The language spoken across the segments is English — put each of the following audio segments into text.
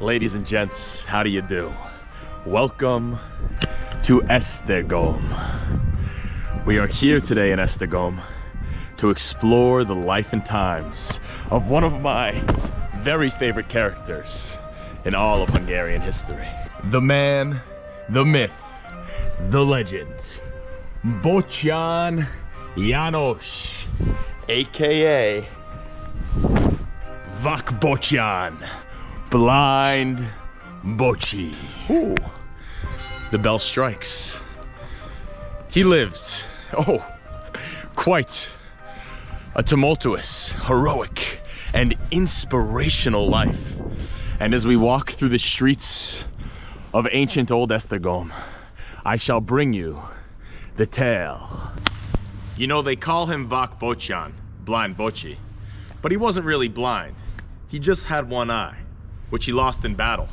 Ladies and gents, how do you do? Welcome to Esztergom. We are here today in Esztergom to explore the life and times of one of my very favorite characters in all of Hungarian history. The man, the myth, the legend, Bottyán János, aka Vak Bottyán, Blind Bochi. Ooh. The bell strikes. He lived, oh, quite a tumultuous, heroic, and inspirational life. And as we walk through the streets of ancient old Esztergom, I shall bring you the tale. You know, they call him Vak Bottyán, Blind Bochi, but he wasn't really blind. He just had one eye, which he lost in battle.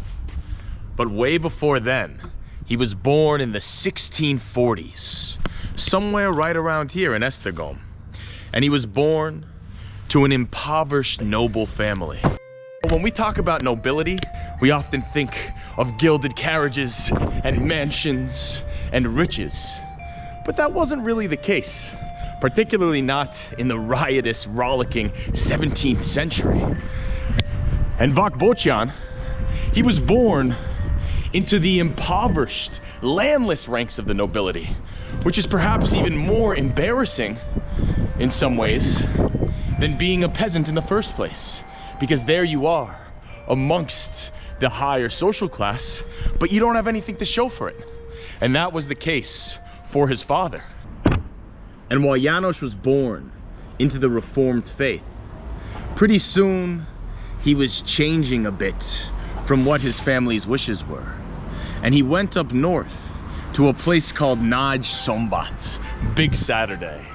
But way before then, he was born in the 1640s, somewhere right around here in Esztergom. And he was born to an impoverished noble family. When we talk about nobility, we often think of gilded carriages and mansions and riches. But that wasn't really the case, particularly not in the riotous, rollicking 17th century. And Vak Bottyán, he was born into the impoverished, landless ranks of the nobility, which is perhaps even more embarrassing in some ways than being a peasant in the first place. Because there you are, amongst the higher social class, but you don't have anything to show for it. And that was the case for his father. And while Janos was born into the Reformed faith, pretty soon he was changing a bit from what his family's wishes were. And he went up north to a place called Nagy Szombat, Big Saturday.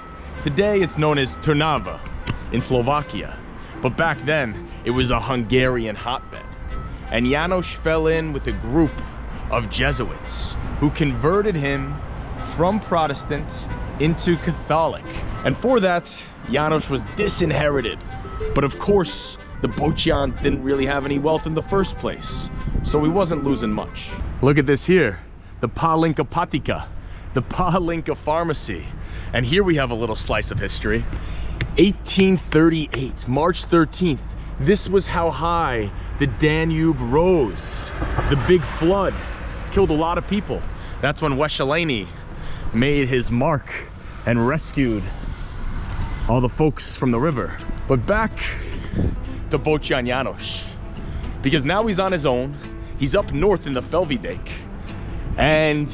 Today it's known as Trnava in Slovakia, but back then it was a Hungarian hotbed. And Janos fell in with a group of Jesuits who converted him from Protestant into Catholic. And for that, Janos was disinherited. But of course, the Bottyáns didn't really have any wealth in the first place, so he wasn't losing much. Look at this here, the Palinka Patika, the Palinka Pharmacy. And here we have a little slice of history. 1838, March 13th, this was how high the Danube rose. The big flood killed a lot of people. That's when Wesselényi made his mark and rescued all the folks from the river. But back to Bottyán János, because now he's on his own. He's up north in the Felvidék, and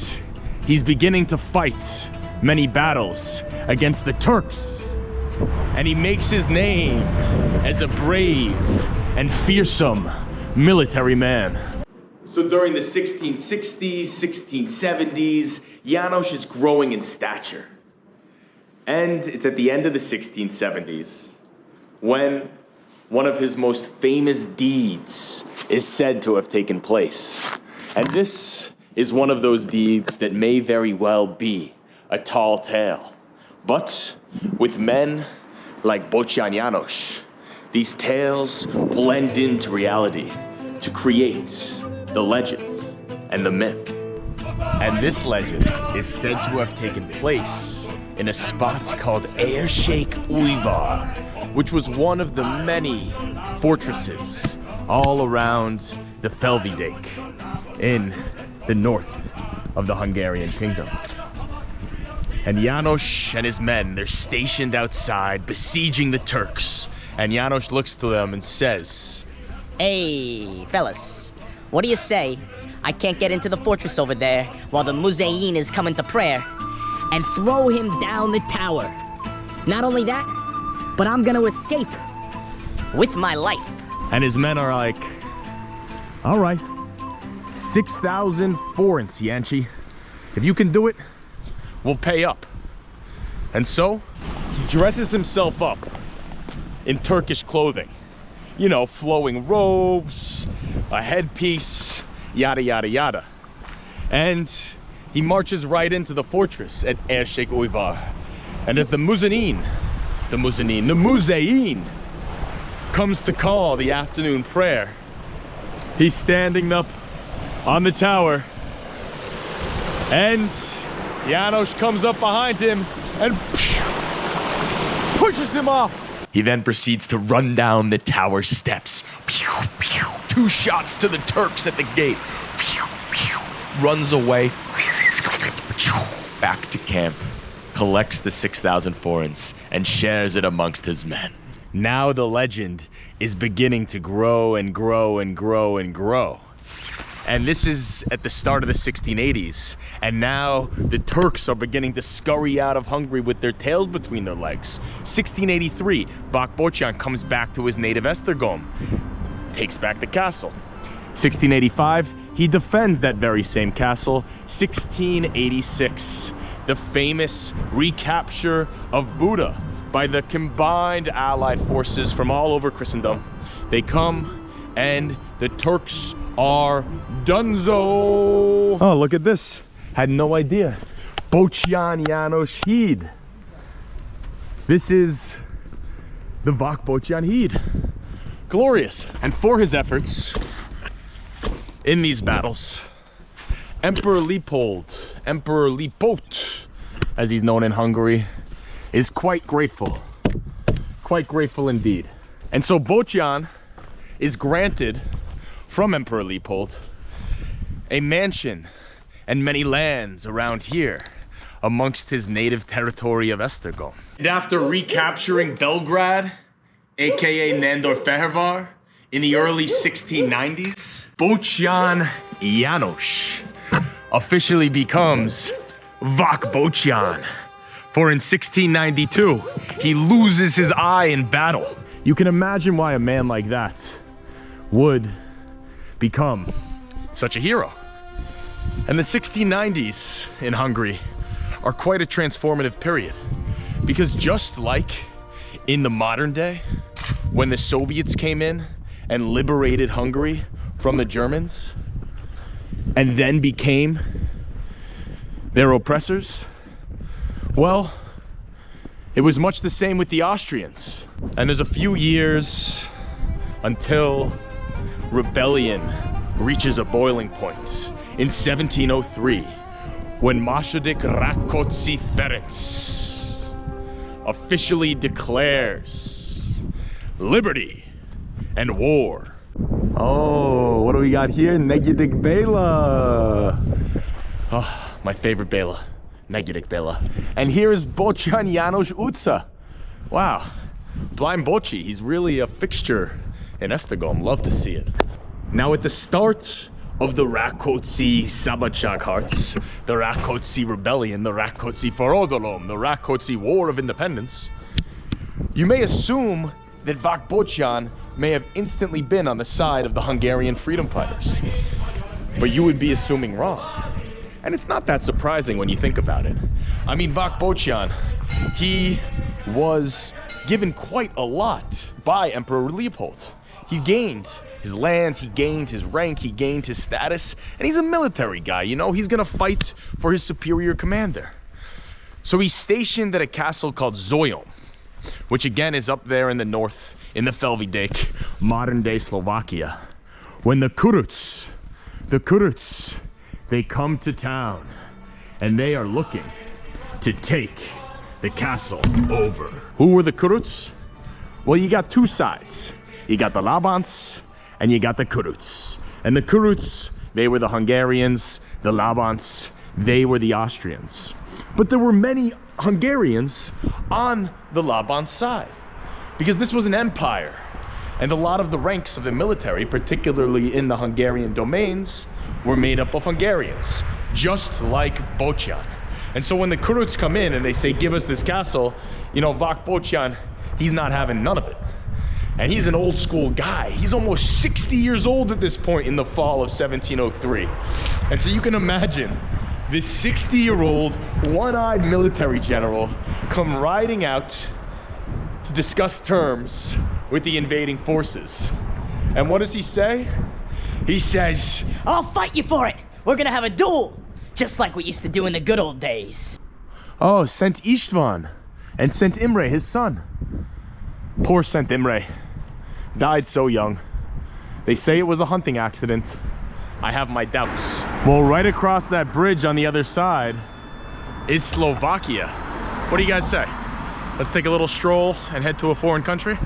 he's beginning to fight many battles against the Turks. And he makes his name as a brave and fearsome military man. So during the 1660s, 1670s, Janos is growing in stature. And it's at the end of the 1670s when one of his most famous deeds is said to have taken place. And this is one of those deeds that may very well be a tall tale. But with men like Bottyán János, these tales blend into reality to create the legend and the myth. And this legend is said to have taken place in a spot called Érsék Újvár, which was one of the many fortresses all around the Felvidék in the north of the Hungarian kingdom. And Janos and his men, they're stationed outside, besieging the Turks. And Janos looks to them and says, Hey, fellas, what do you say? I can't get into the fortress over there while the Muzayin is coming to prayer and throw him down the tower. Not only that, but I'm gonna escape with my life. And his men are like, all right, 6,000 forints, Yanchi. If you can do it, we'll pay up. And so, he dresses himself up in Turkish clothing. You know, flowing robes, a headpiece, yada, yada, yada. And he marches right into the fortress at Érsék Újvár. And as the Muzanin, the Muzanin, the Muzayin comes to call the afternoon prayer, He's standing up on the tower. And Janos comes up behind him and pushes him off. He then proceeds to run down the tower steps. Two shots to the Turks at the gate. Runs away. Back to camp. Collects the 6,000 forints and shares it amongst his men. Now the legend is beginning to grow and grow and grow and grow. And this is at the start of the 1680s. And now the Turks are beginning to scurry out of Hungary with their tails between their legs. 1683, Vak comes back to his native Esztergom, takes back the castle. 1685, he defends that very same castle. 1686, the famous recapture of Buda by the combined allied forces from all over Christendom. They come and the Turks are dunzo. Oh, look at this. Had no idea. Janos Híd. This is the Vak Bottyán Híd. Glorious. And for his efforts in these battles, Emperor Leopold, Emperor Leopold, as he's known in Hungary, is quite grateful. Quite grateful indeed. And so Bottyán is granted from Emperor Leopold a mansion and many lands around here amongst his native territory of Esztergom. And after recapturing Belgrade, aka Nándorfehérvár, in the early 1690s, Bottyán Janos officially becomes Vak Bottyán. For in 1692, he loses his eye in battle. You can imagine why a man like that would become such a hero. And the 1690s in Hungary are quite a transformative period because just like in the modern day, when the Soviets came in and liberated Hungary from the Germans and then became their oppressors, well, it was much the same with the Austrians. And there's a few years until rebellion reaches a boiling point in 1703 when Második Rákóczi Ferenc officially declares liberty and war. Oh, what do we got here? Negyedik Bela. Oh, my favorite Bela. Negyedik Bela. And here is Bottyán Janos Utsa. Wow, Blind Bochi, he's really a fixture in Esztergom. Love to see it. Now at the start of the Rákóczi Szabadságharc, the Rákóczi Rebellion, the Rákóczi Forradalom, the Rákóczi War of Independence, you may assume that Vak Bottyán may have instantly been on the side of the Hungarian freedom fighters. But you would be assuming wrong. And it's not that surprising when you think about it. I mean, Vak Bottyán, he was given quite a lot by Emperor Leopold. He gained his lands, he gained his rank, he gained his status, and he's a military guy, you know? He's gonna fight for his superior commander. So he's stationed at a castle called Zólyom, which again is up there in the north, in the Felvidék, modern day Slovakia. When the Kuruts, the Kurucs, they come to town, and they are looking to take the castle over. Who were the Kuruts? Well, you got two sides. You got the Labans and you got the Kuruts. And the Kuruts, they were the Hungarians. The Labans, they were the Austrians. But there were many Hungarians on the Laban side because this was an empire. And a lot of the ranks of the military, particularly in the Hungarian domains, were made up of Hungarians, just like Bottyán. And so when the Kuruts come in and they say, give us this castle, you know, Vak Bottyán, he's not having none of it. And he's an old school guy. He's almost 60 years old at this point in the fall of 1703. And so you can imagine this 60 year old, one eyed military general come riding out to discuss terms with the invading forces. And what does he say? He says, I'll fight you for it. We're gonna have a duel, just like we used to do in the good old days. Oh, Saint Istvan and Saint Imre, his son. Poor Saint Imre. Died so young. They say it was a hunting accident. I have my doubts. Well, right across that bridge on the other side is Slovakia. What do you guys say? Let's take a little stroll and head to a foreign country?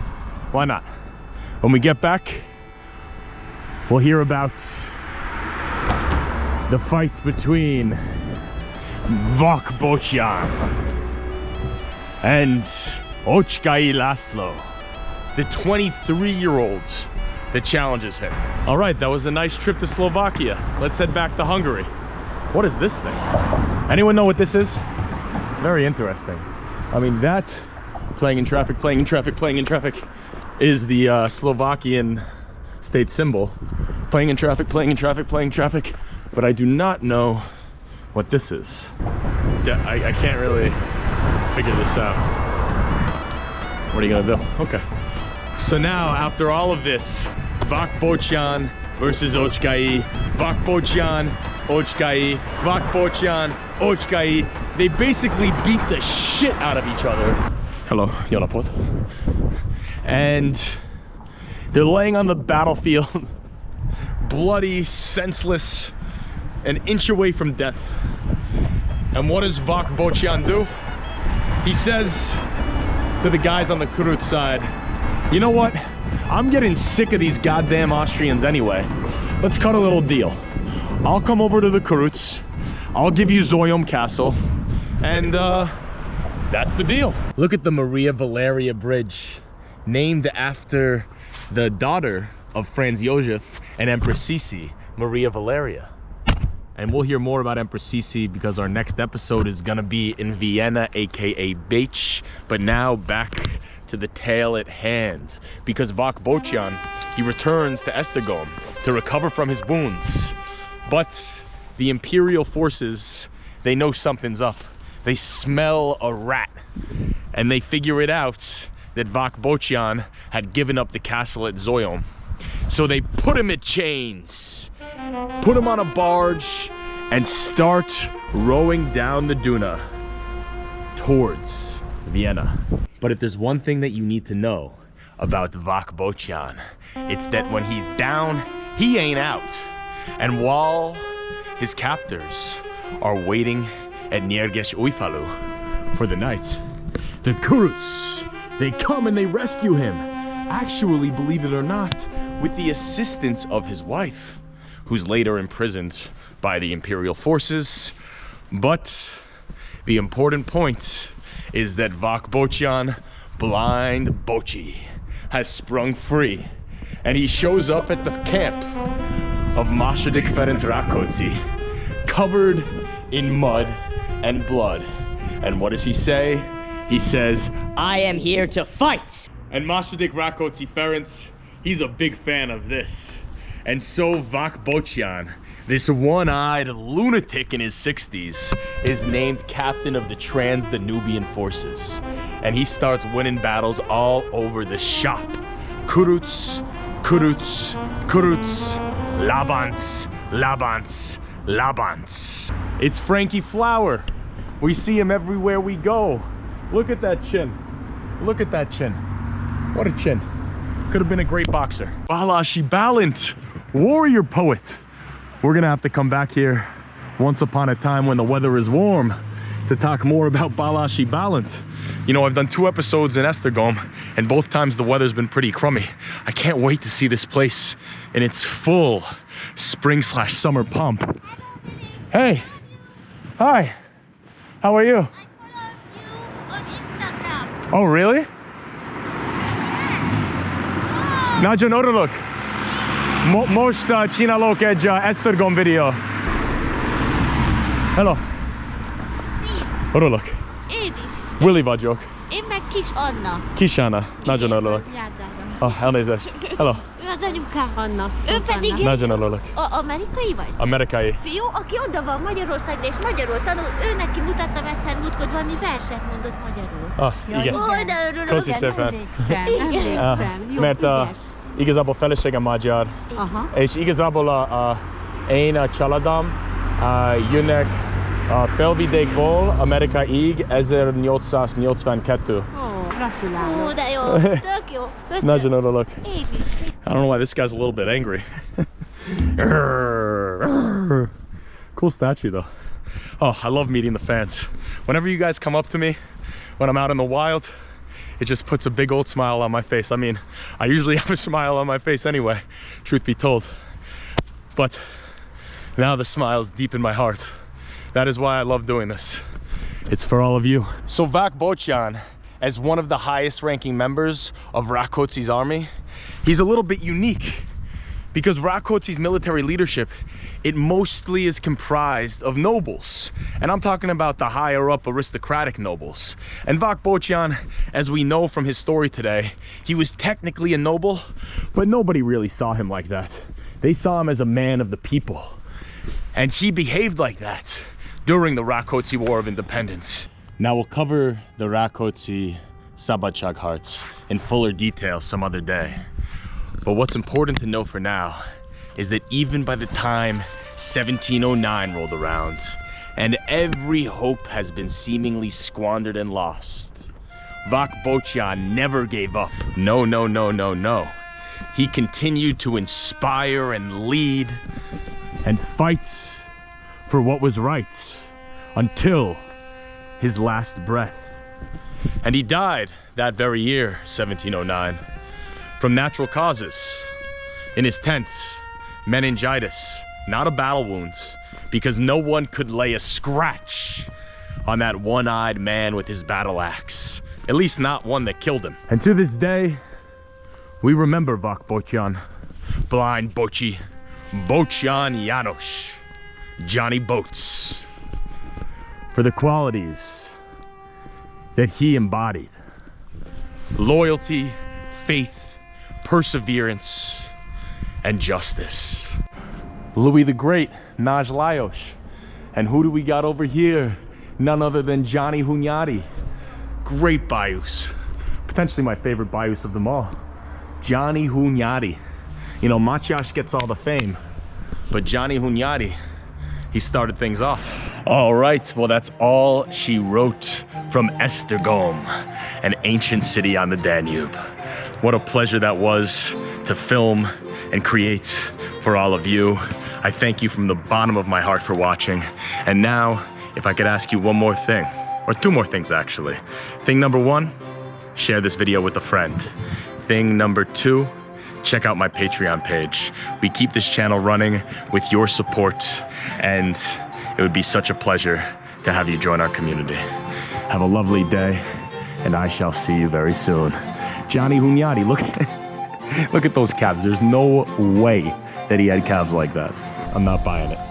Why not? When we get back, we'll hear about the fights between Vak Bottyán and Ocskay Laszlo, the 23-year-old that challenges him. All right, that was a nice trip to Slovakia. Let's head back to Hungary. What is this thing? Anyone know what this is? Very interesting. I mean, that playing in traffic, playing in traffic, playing in traffic is the uh, Slovakian state symbol. Playing in traffic, playing in traffic, playing in traffic. But I do not know what this is. I, I can't really figure this out. What are you gonna do? Okay. So now, after all of this, Vak Bottyán versus Ocskay, Vak Bottyán, Ocskay, Vak Bottyán, Ocskay. They basically beat the shit out of each other. Hello, Jonapot. And they're laying on the battlefield, bloody, senseless, an inch away from death. And what does Vak Bottyán do? He says to the guys on the Kurut side, you know what? I'm getting sick of these goddamn Austrians anyway. Let's cut a little deal. I'll come over to the Kuruts. I'll give you Zólyom Castle. And uh, that's the deal. Look at the Maria Valeria Bridge, named after the daughter of Franz Josef and Empress Sisi, Maria Valeria. And we'll hear more about Empress Sisi because our next episode is gonna be in Vienna, AKA Bécs. But now back to the tale at hand because Vak Bottyán, he returns to Esztergom to recover from his wounds. But the Imperial forces, they know something's up. They smell a rat and they figure it out that Vak Bottyán had given up the castle at Zólyom. So they put him at chains, put him on a barge, and start rowing down the Duna towards Vienna. But if there's one thing that you need to know about Vak Bottyán, it's that when he's down, he ain't out. And while his captors are waiting at Nyergesújfalu for the night, the Kuruts, they come and they rescue him. Actually, believe it or not, with the assistance of his wife, who's later imprisoned by the Imperial forces. But the important point is that Vak Bottyán, blind Bochi, has sprung free. And he shows up at the camp of Második Ferenc Rákóczi, covered in mud and blood. And what does he say? He says, I am here to fight. and Második Rákóczi Ferenc, he's a big fan of this. And so Vak Bottyán, this one-eyed lunatic in his 60s, is named captain of the Trans-Danubian forces. And he starts winning battles all over the shop. Kuruts, Kuruts, Kuruts, Labans, Labans, Labans. It's Frankie Flower. We see him everywhere we go. Look at that chin. Look at that chin. What a chin. Could have been a great boxer. Balassi Bálint, warrior poet. We're gonna have to come back here once upon a time when the weather is warm to talk more about Balassi Bálint. You know, I've done two episodes in Esztergom and both times the weather's been pretty crummy. I can't wait to see this place in its full spring slash summer pump. Hey, hi, how are you? on Instagram. Oh, really? Oh. Nagyon örülök. Mo most uh, csinálok egy uh, Esztergom videó. Hello. Örülök. Én is. Willy vagyok. Én meg Kis Anna. Kisána. Nagyon örülök. Ah, elnézést. Hello. Az anyukám. Anna. Ő pedig egy Nagyon örülök. a amerikai vagy? Amerikai. Fiú, aki oda van Magyarországon és magyarul tanul, ő neki mutattam egyszer múltkor valami verset mondott magyarul. Ah, Ja, igen. igen. Ó, de örülök. Köszi szépen. Emlékszem. Ah, emlékszem. Jó, mert ügyes. igazából feleségem magyar, Aha. és igazából a, a, én a családom uh, jönnek a felvidékból Amerikáig 1882. Ó, gratulálok. Ó, de jó. Tök jó. Nagyon örülök. Én is. I don't know why this guy's a little bit angry. cool statue though. Oh, I love meeting the fans. Whenever you guys come up to me when I'm out in the wild, it just puts a big old smile on my face. I mean, I usually have a smile on my face anyway, truth be told. But now the smile's deep in my heart. That is why I love doing this. It's for all of you. So Vak Bottyán, as one of the highest ranking members of Rákóczi's army, he's a little bit unique because Rákóczi's military leadership, it mostly is comprised of nobles. And I'm talking about the higher up aristocratic nobles. And Vak Bottyán, as we know from his story today, he was technically a noble, but nobody really saw him like that. They saw him as a man of the people. And he behaved like that during the Rákóczi War of Independence. Now we'll cover the Rakotsi Sabachag hearts in fuller detail some other day. But what's important to know for now is that even by the time 1709 rolled around and every hope has been seemingly squandered and lost, Vak Bottyán never gave up. No, no, no, no, no. He continued to inspire and lead and fight for what was right until his last breath. And he died that very year, 1709, from natural causes. In his tent, meningitis, not a battle wound, because no one could lay a scratch on that one-eyed man with his battle axe. At least not one that killed him. And to this day, we remember Vak Bottyán, Blind Bochi, Bottyán Janos, Johnny Boats, for the qualities that he embodied. Loyalty, faith, perseverance, and justice. Louis the Great, Nagy Lajos. And who do we got over here? None other than Johnny Hunyadi. Great Bayous. Potentially my favorite Bayous of them all. Johnny Hunyadi. You know, Mátyás gets all the fame, but Johnny Hunyadi, he started things off. All right, well, that's all she wrote from Esztergom, an ancient city on the Danube. What a pleasure that was to film and create for all of you. I thank you from the bottom of my heart for watching. And now, if I could ask you one more thing, or two more things actually. Thing number one, share this video with a friend. Thing number two, check out my Patreon page. We keep this channel running with your support and it would be such a pleasure to have you join our community. Have a lovely day and I shall see you very soon. Johnny Hunyadi, look at, look at those calves. There's no way that he had calves like that. I'm not buying it.